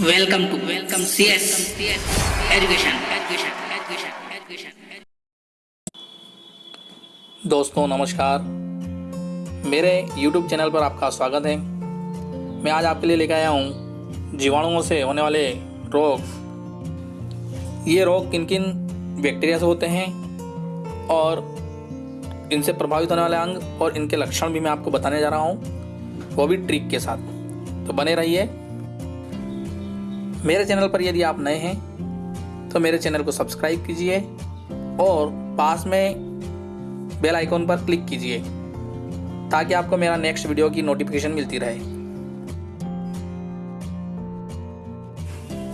Welcome CS Education Education Education Education. दोस्तों, नमस्कार। मेरे YouTube चैनल पर आपका स्वागत है। मैं आज आपके लिए लेकर आया हूँ जीवाणुओं से होने वाले रोग। ये रोग किन किन बैक्टीरिया से होते हैं और इनसे प्रभावित होने वाले अंग और इनके लक्षण भी मैं आपको बताने जा रहा हूँ। वो भी ट्रिक के साथ। तो बने रहिए। मेरे चैनल पर यदि आप नए हैं तो मेरे चैनल को सब्सक्राइब कीजिए और पास में बेल आइकॉन पर क्लिक कीजिए, ताकि आपको मेरा नेक्स्ट वीडियो की नोटिफिकेशन मिलती रहे।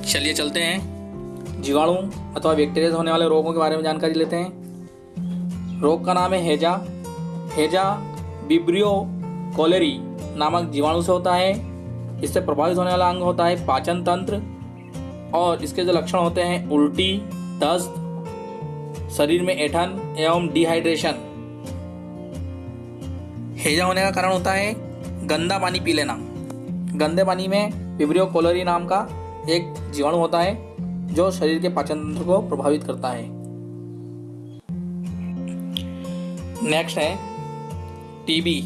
चलिए चलते हैं। जीवाणु अथवा बैक्टीरिया होने वाले रोगों के बारे में जानकारी लेते हैं। रोग का नाम है हेजा। हेजा बिब्रियो कोलेरी नामक जीवाणु से होता है। इससे प्रभावित होने वाला अंग होता है पाचन तंत्र। और इसके जो लक्षण होते हैं, उल्टी, दस्त, शरीर में ऐठन एवं डिहाइड्रेशन हेजा होने का कारण होता है गंदा पानी पी लेना। गंदे पानी में विब्रियो कोलरी नाम का एक जीवाणु होता है, जो शरीर के पाचन तंत्र को प्रभावित करता है। नेक्स्ट है टीबी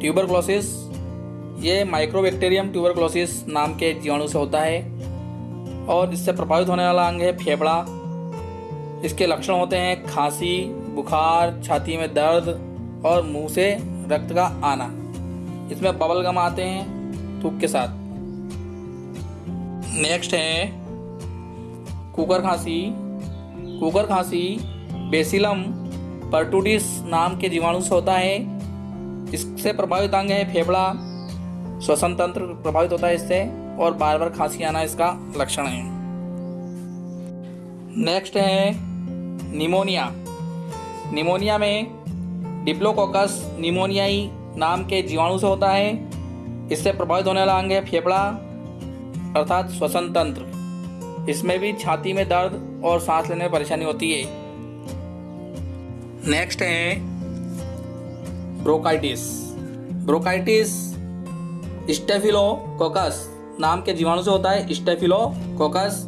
ट्यूबरक्लोसिस ये माइक्रोबैक्टीरियम ट्यूबरक्लोसिस नाम के जीवाणु से होता है। और इससे प्रभावित होने वाला अंग है फेफड़ा। इसके लक्षण होते हैं खांसी, बुखार, छाती में दर्द और मुँह से रक्त का आना। इसमें बबल गम आते हैं थूक के साथ। नेक्स्ट है कुकर खांसी। कुकर खांसी बेसिलम पर्टूडिस नाम के जीवाणु से होता है। इससे प्रभावित अंग है फेफड़ा। श्वसन तंत्र प्रभावित होता है इससे। और बार बार खांसी आना इसका लक्षण है। नेक्स्ट है निमोनिया। निमोनिया में डिप्लोकोकस निमोनियाई नाम के जीवाणु से होता है। इससे प्रभावित होने वाला अंग है फेफड़ा, अर्थात श्वसन तंत्र इसमें भी छाती में दर्द और सांस लेने में परेशानी होती है। नेक्स्ट है ब्रोकाइटिस। Bronchitis staphylococcus. नाम के जीवाणु से होता है स्टेफिलोकोकस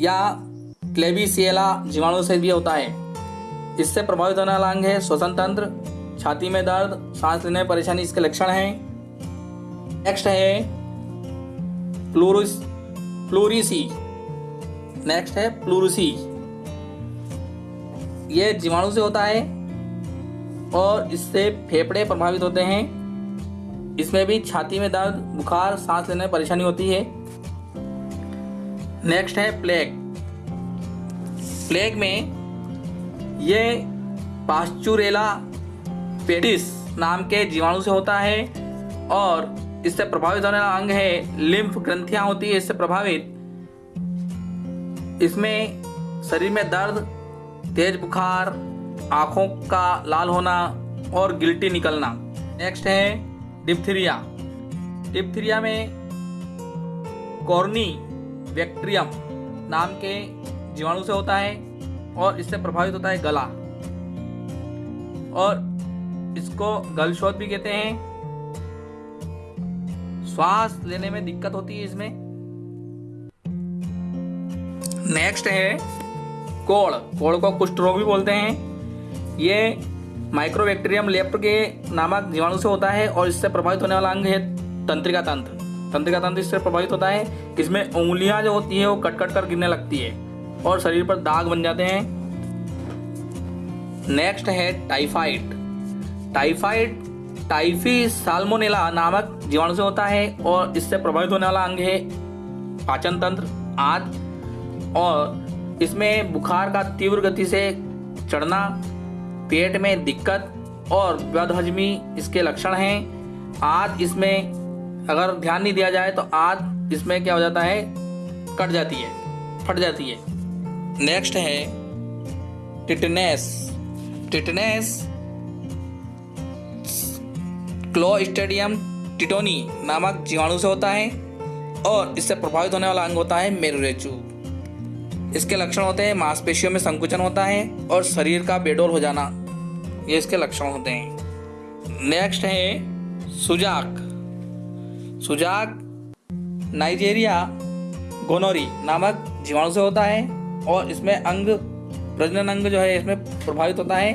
या क्लेबिसिएला जीवाणु से भी होता है। इससे प्रभावित होने वाला अंग है, श्वसन तंत्र, छाती में दर्द, सांस लेने में परेशानी, इसके लक्षण हैं। नेक्स्ट है, प्लूरिस, प्लूरिसी। नेक्स्ट है, प्लूरिसी। ये जीवाणु से होता है और इससे फेफड़े प्रभावित होते हैं। इसमें भी छाती में दर्द, बुखार, सांस लेने में परेशानी होती है। नेक्स्ट है प्लेग प्लेग में ये पास्चुरेला पेडिस नाम के जीवाणु से होता है और इससे प्रभावित होने वाला अंग है लिम्फ ग्रंथियाँ होती है, इससे प्रभावित। इसमें शरीर में दर्द, तेज बुखार, आँखों का लाल होना और गिल्टी निकलना। नेक्स्ट है डिप्थीरिया। डिप्थीरिया में कॉर्नी बैक्टीरियम नाम के जीवाणु से होता है और इससे प्रभावित होता है गला। और इसको गलशोध भी कहते हैं। श्वास लेने में दिक्कत होती है इसमें। नेक्स्ट है कोड़ कोड़ को कुष्ठ रोग भी बोलते हैं। ये माइक्रोबैक्टीरियम लेप्ट के नामक जीवाणु से होता है और इससे प्रभावित होने वाला अंग है तंत्रिका तंत्र। तंत्रिका तंत्र इससे प्रभावित होता है, इसमें उंगलियाँ जो होती है वो कट कट कर गिरने लगती है और शरीर पर दाग बन जाते हैं। नेक्स्ट है टाइफाइड। टाइफाइड, टाइफी साल्मोनेला नामक जीवाणु से होता है और इससे प्रभावित होने वाला अंग है पाचन तंत्र आदि और इसमें बुखार का तीव्र गति से चढ़ना पेट में दिक्कत और बदहजमी इसके लक्षण हैं। आद इसमें अगर ध्यान नहीं दिया जाए तो आद इसमें क्या हो जाता है? कट जाती है, फट जाती है। नेक्स्ट है टिटनेस। टिटनेस, क्लोस्टेडियम टिटोनी नामक जीवाणु से होता है और इससे प्रभावित होने वाला अंग होता है मेरुरेचू। इसके लक्षण होते हैं, मांसपेशियों में संकुचन होता है और शरीर का बेडोल हो जाना। ये इसके लक्षण होते हैं। नेक्स्ट है सुजाक। सुजाक नाइजेरिया गोनोरी नामक जीवाणु से होता है और इसमें अंग, प्रजनन अंग जो है इसमें प्रभावित होता है।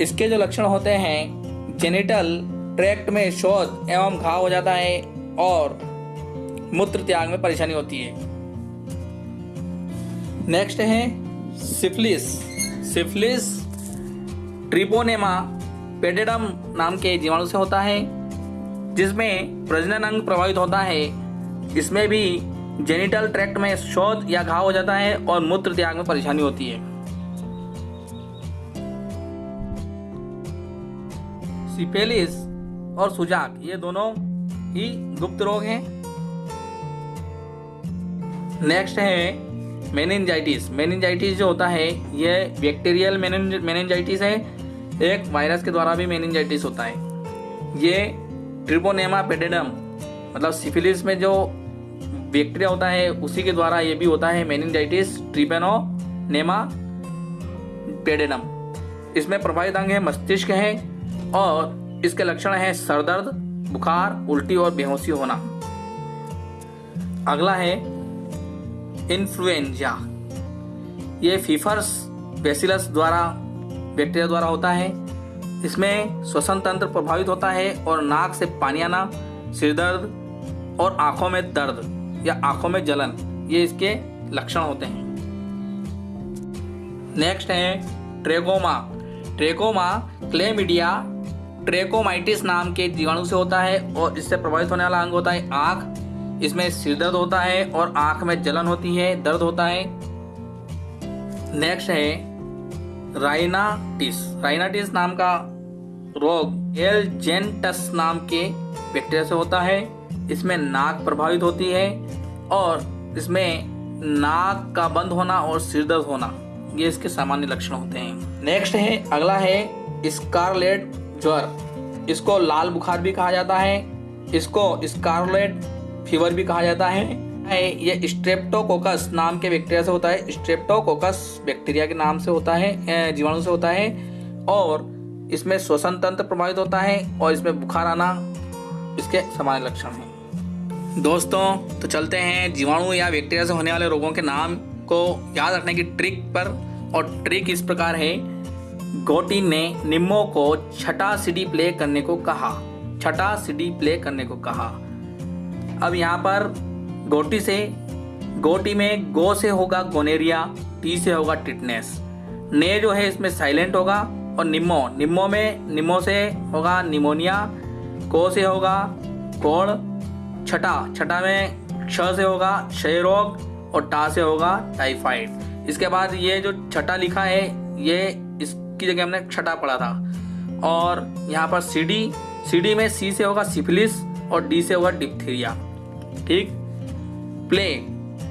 इसके जो लक्षण होते हैं, जेनिटल ट्रैक्ट में शोध एवं घाव हो जाता है और मूत्र त्याग में परेशानी होती है। नेक्स्ट है सिफिलिस। सिफिलिस ट्रिपोनेमा पेडेडम नाम के जीवाणु से होता है, जिसमें प्रजनन अंग प्रभावित होता है। इसमें भी जेनिटल ट्रैक्ट में शोध या घाव हो जाता है और मूत्र त्याग में परेशानी होती है। सिफेलिस और सुजाक, ये दोनों ही गुप्त रोग हैं। नेक्स्ट है मेनिंजाइटिस मेनिंजाइटिस जो होता है, ये बैक्टीरियल मेनिंजाइटिस है एक वायरस के द्वारा भी मेनिंजाइटिस होता है। ये ट्रिपोनेमा पेडेडम मतलब सिफिलिस में जो बैक्टीरिया होता है, उसी के द्वारा ये भी होता है मेनिंजाइटिस ट्रिपेनोनेमा पेडेडम इसमें प्रभावित अंग है, मस्तिष्क है और इसके लक्षण है सरदर्द बुखार, उल्टी और बेहोशी होना। अगला है इन्फ्लुएंजा। ये फीफर्स बेसिलस द्वारा बैक्टीरिया द्वारा होता है। इसमें श्वसन तंत्र प्रभावित होता है और नाक से पानी आना, सिर दर्द और आँखों में दर्द या आँखों में जलन, ये इसके लक्षण होते हैं। नेक्स्ट है ट्रेकोमा ट्रेकोमा क्लेमिडिया ट्रेकोमाइटिस नाम के जीवाणु से होता है और इससे प्रभावित होने वाला अंग होता है आँख। इसमें सिर दर्द होता है और आँख में जलन होती है, दर्द होता है। नेक्स्ट है राइनाटिस। राइनाटिस नाम का रोग एल जेनटस नाम के बैक्टीरिया से होता है। इसमें नाक प्रभावित होती है और इसमें नाक का बंद होना और सिर दर्द होना, ये इसके सामान्य लक्षण होते हैं। नेक्स्ट है, अगला है स्कारलेट ज्वर। इसको लाल बुखार भी कहा जाता है, इसको स्कारलेट फीवर भी कहा जाता है ये स्ट्रेप्टोकोकस नाम के बैक्टीरिया से होता है। स्ट्रेप्टोकोकस बैक्टीरिया के नाम से होता है जीवाणु से होता है और इसमें श्वसन तंत्र प्रभावित होता है और इसमें बुखार आना इसके सामान्य लक्षण हैं। दोस्तों तो चलते हैं जीवाणु या बैक्टीरिया से होने वाले रोगों के नाम को याद रखने की ट्रिक पर और ट्रिक इस प्रकार है। गोटी ने निम्मो को छठा सीडी प्ले करने को कहा। छठा सीडी प्ले करने को कहा। अब यहाँ पर गोटी से, गोटी में गो से होगा गोनेरिया, टी से होगा टिटनेस। ने जो है इसमें साइलेंट होगा और निम्मो निम्मो में निम्मो से होगा निमोनिया, को से होगा कोड़ छठा छठा में क्ष से होगा क्षय रोग और टा से होगा टाइफाइड। इसके बाद ये जो छठा लिखा है, ये इसकी जगह हमने छठा पढ़ा था। और यहाँ पर सी डी सी डी में सी से होगा सिफिलिस और डी से होगा डिप्थीरिया। ठीक? प्ले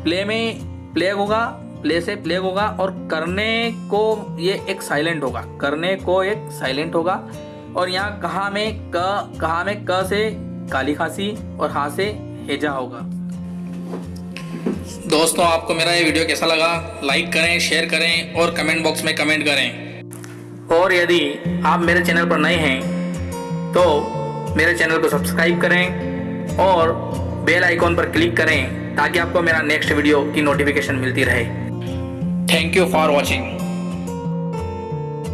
प्ले में प्लेग होगा, प्ले से प्लेग होगा और करने को ये एक साइलेंट होगा, करने को एक साइलेंट होगा। और यहाँ कहा में क, कहा में क से काली खांसी और हा से हेजा होगा। दोस्तों, आपको मेरा ये वीडियो कैसा लगा? लाइक करें शेयर करें और कमेंट बॉक्स में कमेंट करें। और यदि आप मेरे चैनल पर नए हैं तो मेरे चैनल को सब्सक्राइब करें और बेल आइकॉन पर क्लिक करें। ताकि आपको मेरा नेक्स्ट वीडियो की नोटिफिकेशन मिलती रहे। Thank you for watching